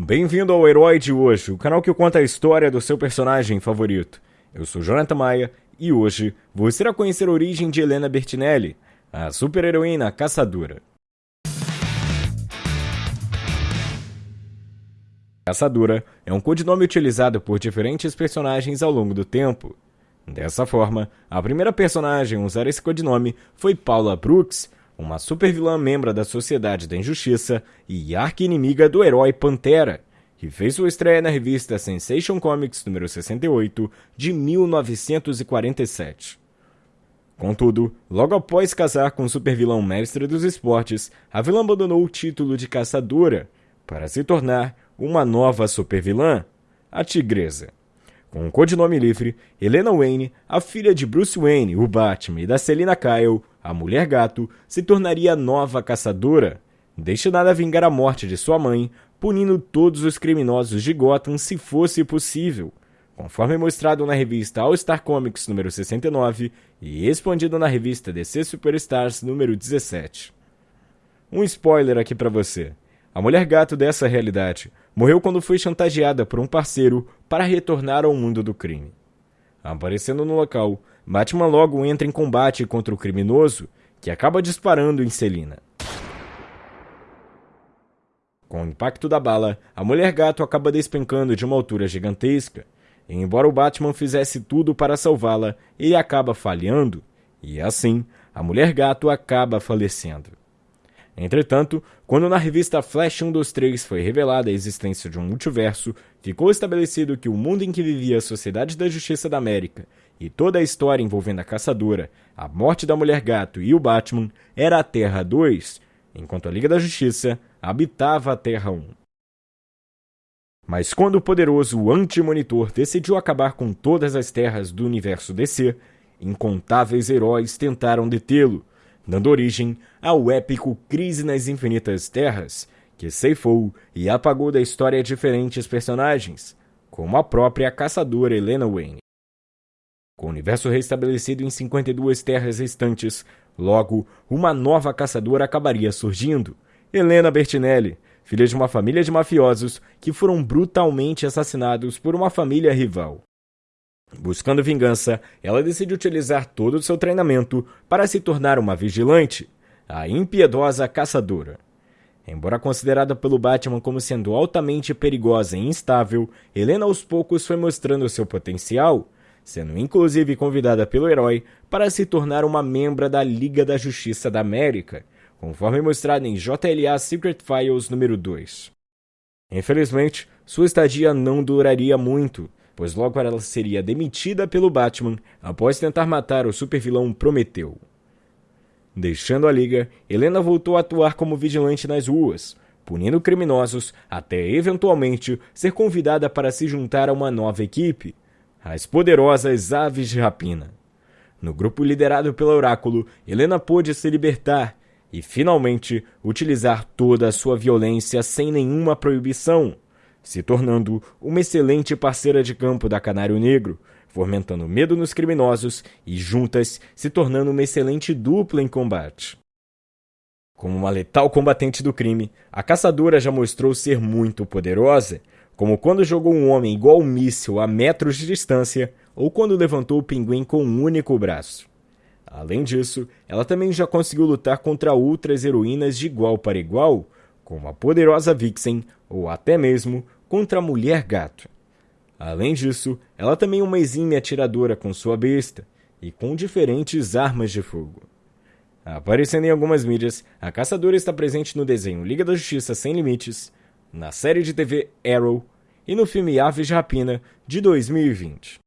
Bem-vindo ao Herói de Hoje, o canal que conta a história do seu personagem favorito. Eu sou Jonathan Maia e hoje você irá conhecer a origem de Helena Bertinelli, a super-heroína caçadora. Caçadora é um codinome utilizado por diferentes personagens ao longo do tempo. Dessa forma, a primeira personagem a usar esse codinome foi Paula Brooks, uma supervilã membro da Sociedade da Injustiça e arqui-inimiga do herói Pantera, que fez sua estreia na revista Sensation Comics número 68 de 1947. Contudo, logo após casar com o supervilão mestre dos esportes, a vilã abandonou o título de caçadora para se tornar uma nova supervilã, a Tigresa. Com o codinome livre, Helena Wayne, a filha de Bruce Wayne, o Batman, e da Selina Kyle, a Mulher Gato, se tornaria a nova caçadora, destinada a vingar a morte de sua mãe, punindo todos os criminosos de Gotham se fosse possível, conforme mostrado na revista All Star Comics número 69 e expandido na revista DC Superstars número 17. Um spoiler aqui para você. A mulher gato dessa realidade morreu quando foi chantageada por um parceiro para retornar ao mundo do crime. Aparecendo no local, Batman logo entra em combate contra o criminoso, que acaba disparando em Selina. Com o impacto da bala, a mulher gato acaba despencando de uma altura gigantesca, e embora o Batman fizesse tudo para salvá-la, ele acaba falhando, e assim, a mulher gato acaba falecendo. Entretanto, quando na revista Flash 123 foi revelada a existência de um multiverso, ficou estabelecido que o mundo em que vivia a Sociedade da Justiça da América e toda a história envolvendo a caçadora, a morte da Mulher Gato e o Batman era a Terra 2, enquanto a Liga da Justiça habitava a Terra 1. Mas quando o poderoso Anti-Monitor decidiu acabar com todas as terras do universo DC, incontáveis heróis tentaram detê-lo, dando origem ao épico Crise nas Infinitas Terras, que ceifou e apagou da história diferentes personagens, como a própria caçadora Helena Wayne. Com o universo restabelecido em 52 terras restantes, logo uma nova caçadora acabaria surgindo, Helena Bertinelli, filha de uma família de mafiosos que foram brutalmente assassinados por uma família rival. Buscando vingança, ela decide utilizar todo o seu treinamento para se tornar uma vigilante, a impiedosa caçadora. Embora considerada pelo Batman como sendo altamente perigosa e instável, Helena aos poucos foi mostrando seu potencial, sendo inclusive convidada pelo herói para se tornar uma membra da Liga da Justiça da América, conforme mostrado em JLA Secret Files número 2. Infelizmente, sua estadia não duraria muito, pois logo ela seria demitida pelo Batman após tentar matar o supervilão Prometeu. Deixando a liga, Helena voltou a atuar como vigilante nas ruas, punindo criminosos até eventualmente ser convidada para se juntar a uma nova equipe, as poderosas Aves de Rapina. No grupo liderado pelo Oráculo, Helena pôde se libertar e finalmente utilizar toda a sua violência sem nenhuma proibição se tornando uma excelente parceira de campo da Canário Negro, fomentando medo nos criminosos e juntas se tornando uma excelente dupla em combate. Como uma letal combatente do crime, a caçadora já mostrou ser muito poderosa, como quando jogou um homem igual um míssil a metros de distância ou quando levantou o pinguim com um único braço. Além disso, ela também já conseguiu lutar contra outras heroínas de igual para igual, como a poderosa Vixen ou até mesmo contra a mulher gato. Além disso, ela também é uma exímia atiradora com sua besta e com diferentes armas de fogo. Aparecendo em algumas mídias, a caçadora está presente no desenho Liga da Justiça Sem Limites, na série de TV Arrow e no filme Aves de Rapina de 2020.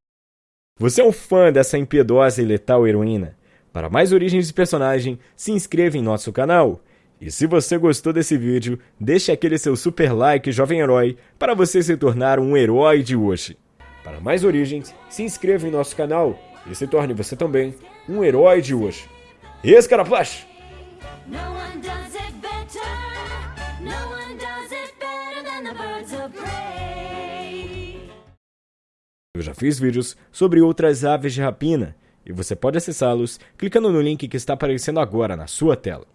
Você é um fã dessa impiedosa e letal heroína? Para mais origens de personagem, se inscreva em nosso canal e se você gostou desse vídeo, deixe aquele seu super like, jovem herói, para você se tornar um herói de hoje. Para mais origens, se inscreva em nosso canal e se torne você também um herói de hoje. Esse Eu já fiz vídeos sobre outras aves de rapina e você pode acessá-los clicando no link que está aparecendo agora na sua tela.